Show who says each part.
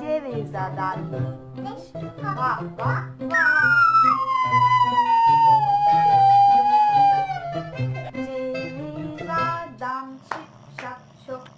Speaker 1: Tereza da Ababá Ceyladan çık şak şok